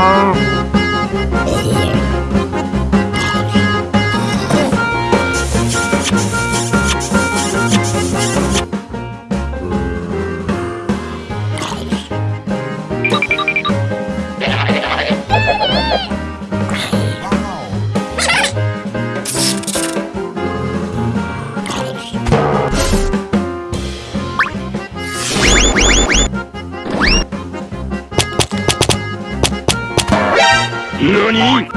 Oh. 何？